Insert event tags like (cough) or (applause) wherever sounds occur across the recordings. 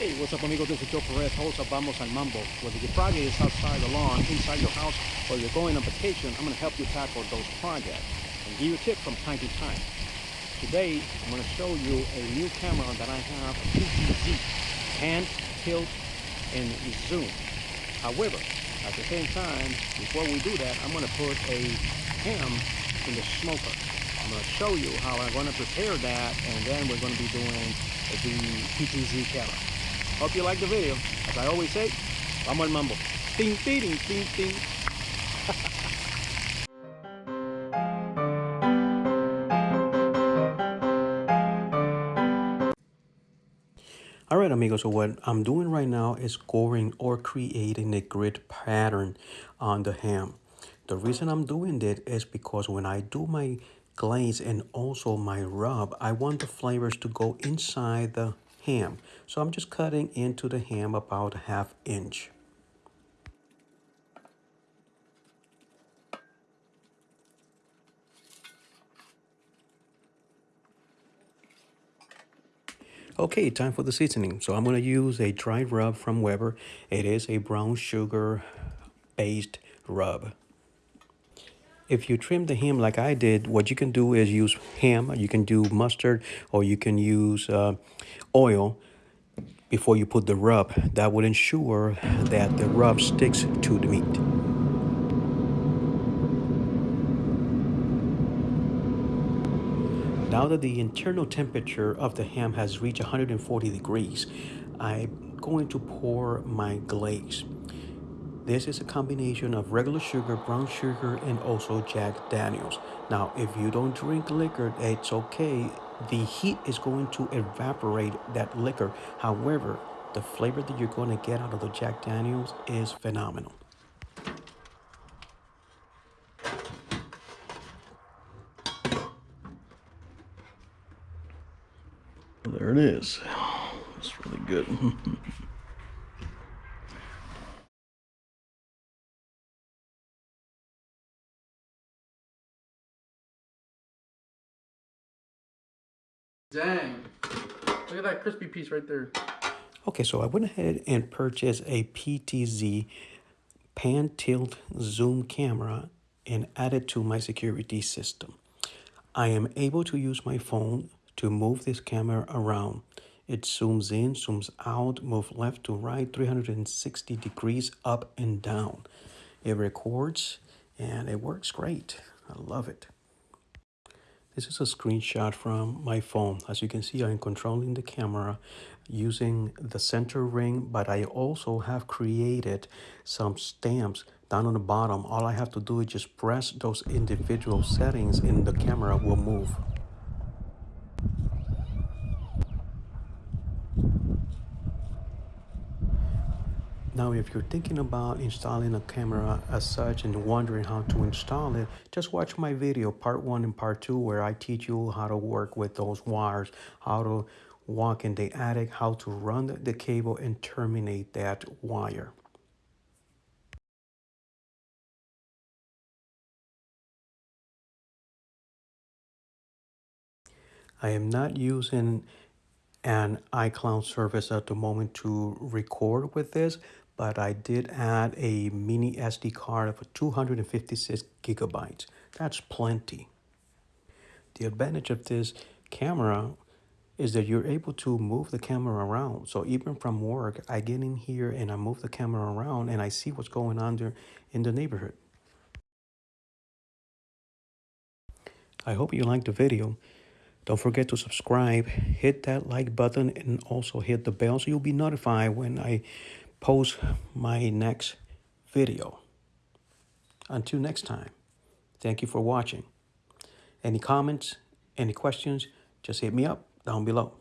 Hey, what's up amigos? This is Joe Perez, host of Vamos al Mambo. Whether your project is outside the lawn, inside your house, or you're going on vacation, I'm going to help you tackle those projects and give you a tip from time to time. Today, I'm going to show you a new camera that I have, a PTZ, pan, tilt, and zoom. However, at the same time, before we do that, I'm going to put a ham in the smoker. I'm going to show you how I'm going to prepare that, and then we're going to be doing the PTZ camera. Hope you like the video. As I always say, vamos al mambo. Ting, ting, ting, ting. (laughs) All right, amigos, so what I'm doing right now is scoring or creating a grid pattern on the ham. The reason I'm doing that is because when I do my glaze and also my rub, I want the flavors to go inside the ham. So I'm just cutting into the ham about a half inch. Okay, time for the seasoning. So I'm going to use a dried rub from Weber. It is a brown sugar based rub. If you trim the ham like I did, what you can do is use Pam. You can do mustard or you can use uh, oil before you put the rub. That would ensure that the rub sticks to the meat. Now that the internal temperature of the ham has reached 140 degrees, I'm going to pour my glaze. This is a combination of regular sugar, brown sugar, and also Jack Daniels. Now, if you don't drink liquor, it's okay. The heat is going to evaporate that liquor. However, the flavor that you're going to get out of the Jack Daniels is phenomenal. There it is. It's really good. (laughs) Dang. Look at that crispy piece right there. Okay, so I went ahead and purchased a PTZ pan tilt zoom camera and added to my security system. I am able to use my phone to move this camera around. It zooms in, zooms out, move left to right, 360 degrees up and down. It records and it works great. I love it. This is a screenshot from my phone. As you can see, I'm controlling the camera using the center ring, but I also have created some stamps down on the bottom. All I have to do is just press those individual settings and the camera will move. Now, if you're thinking about installing a camera as such and wondering how to install it, just watch my video, part one and part two, where I teach you how to work with those wires, how to walk in the attic, how to run the cable and terminate that wire. I am not using an iCloud service at the moment to record with this, but I did add a mini SD card of 256 gigabytes. That's plenty. The advantage of this camera is that you're able to move the camera around. So even from work, I get in here and I move the camera around and I see what's going on there in the neighborhood. I hope you liked the video. Don't forget to subscribe, hit that like button, and also hit the bell so you'll be notified when I post my next video. Until next time, thank you for watching. Any comments, any questions, just hit me up down below.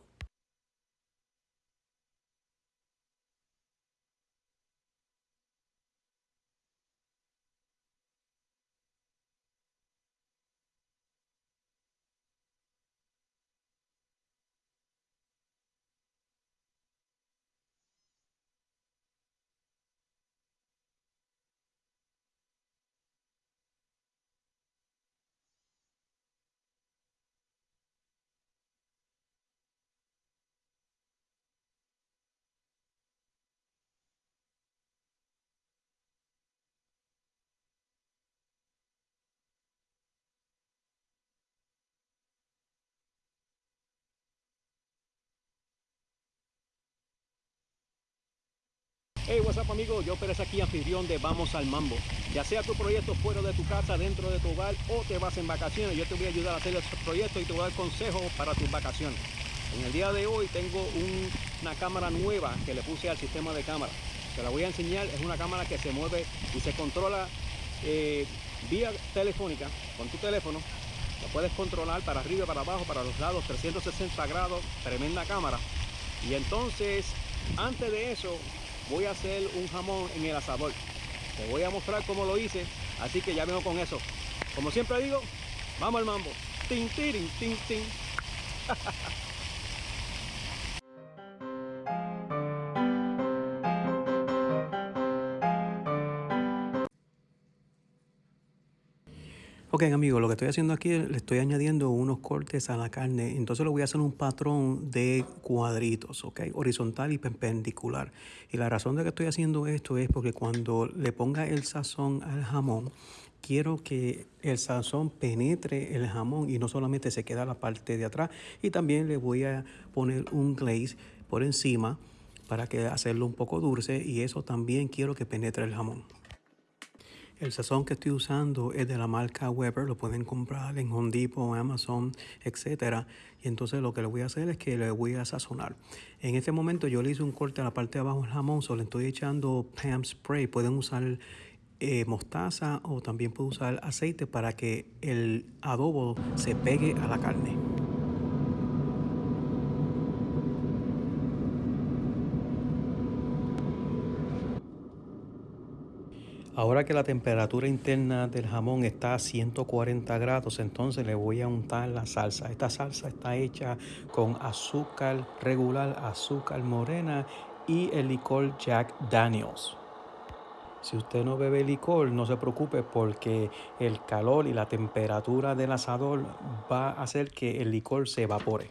Hey, what's up amigos, yo Pérez aquí, anfitrión de Vamos al Mambo. Ya sea tu proyecto fuera de tu casa, dentro de tu hogar o te vas en vacaciones, yo te voy a ayudar a hacer ese proyecto y te voy a dar consejos para tus vacaciones. En el día de hoy tengo un- una cámara nueva que le puse al sistema de cámara. Te la voy a enseñar, es una cámara que se mueve y se controla eh, vía telefónica con tu teléfono. Lo puedes controlar para arriba, para abajo, para los lados, 360 grados, tremenda cámara. Y entonces, antes de eso, voy a hacer un jamón en el asador. Te voy a mostrar cómo lo hice, así que ya vengo con eso. Como siempre digo, vamos al mambo. Tin, tirin, tin, tin. (laughs) Ok amigos, lo que estoy haciendo aquí, le estoy añadiendo unos cortes a la carne, entonces lo voy a hacer un patrón de cuadritos, ok, horizontal y perpendicular. Y la razón de que estoy haciendo esto es porque cuando le ponga el sazón al jamón, quiero que el sazón penetre el jamón y no solamente se queda la parte de atrás. Y también le voy a poner un glaze por encima para que hacerlo un poco dulce y eso también quiero que penetre el jamón. El sazón que estoy usando es de la marca Weber, lo pueden comprar en Home Depot, Amazon, etcétera. Y entonces lo que le voy a hacer es que le voy a sazonar. En este momento yo le hice un corte a la parte de abajo del jamón, solo le estoy echando Pam Spray. Pueden usar eh, mostaza o también pueden usar aceite para que el adobo se pegue a la carne. Ahora que la temperatura interna del jamón está a 140 grados, entonces le voy a untar la salsa. Esta salsa está hecha con azúcar regular, azúcar morena y el licor Jack Daniels. Si usted no bebe licor, no se preocupe porque el calor y la temperatura del asador va a hacer que el licor se evapore.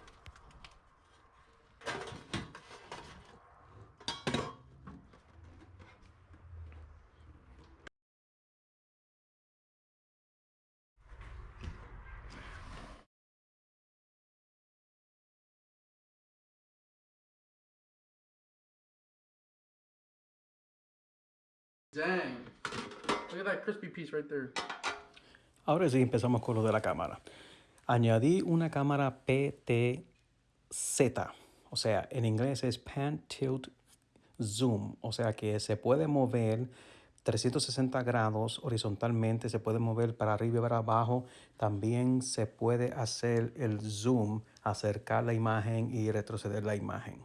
Look at that crispy piece right there. Ahora sí empezamos con lo de la cámara. Añadí una cámara PTZ, o sea, en inglés es Pan Tilt Zoom, o sea que se puede mover 360 grados horizontalmente, se puede mover para arriba y para abajo. También se puede hacer el zoom, acercar la imagen y retroceder la imagen.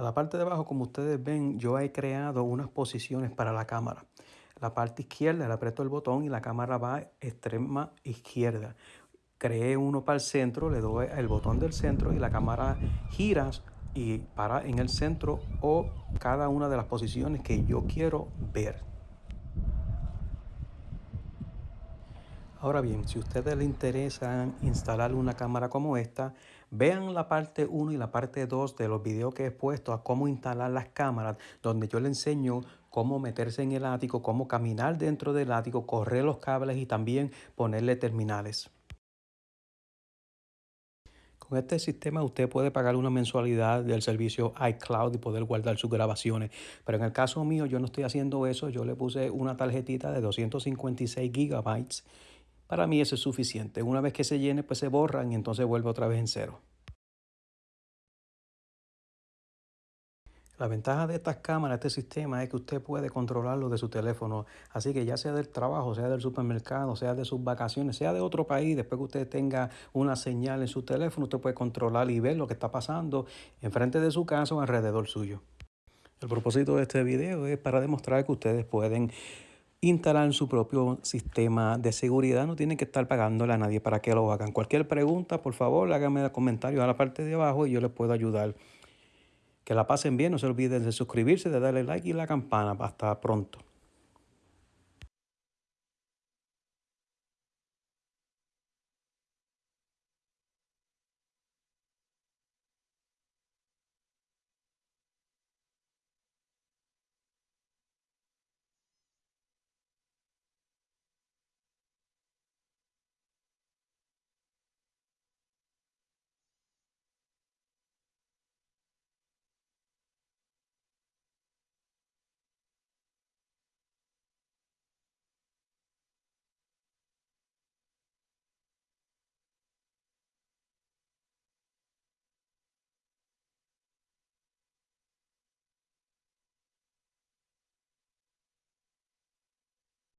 A la parte de abajo, como ustedes ven, yo he creado unas posiciones para la cámara. La parte izquierda, le aprieto el botón y la cámara va a extrema izquierda. Creé uno para el centro, le doy el botón del centro y la cámara gira y para en el centro o cada una de las posiciones que yo quiero ver. Ahora bien, si a ustedes les interesa instalar una cámara como esta, vean la parte 1 y la parte 2 de los videos que he puesto a cómo instalar las cámaras, donde yo les enseño cómo meterse en el ático, cómo caminar dentro del ático, correr los cables y también ponerle terminales. Con este sistema usted puede pagar una mensualidad del servicio iCloud y poder guardar sus grabaciones. Pero en el caso mío yo no estoy haciendo eso. Yo le puse una tarjetita de 256 gigabytes para mí eso es suficiente. Una vez que se llene, pues se borran y entonces vuelve otra vez en cero. La ventaja de estas cámaras, este sistema, es que usted puede controlarlo de su teléfono. Así que ya sea del trabajo, sea del supermercado, sea de sus vacaciones, sea de otro país, después que usted tenga una señal en su teléfono, usted puede controlar y ver lo que está pasando enfrente de su casa o alrededor suyo. El propósito de este video es para demostrar que ustedes pueden instalar su propio sistema de seguridad. No tienen que estar pagándole a nadie para que lo hagan. Cualquier pregunta, por favor, háganme comentarios a la parte de abajo y yo les puedo ayudar. Que la pasen bien, no se olviden de suscribirse, de darle like y la campana. Hasta pronto.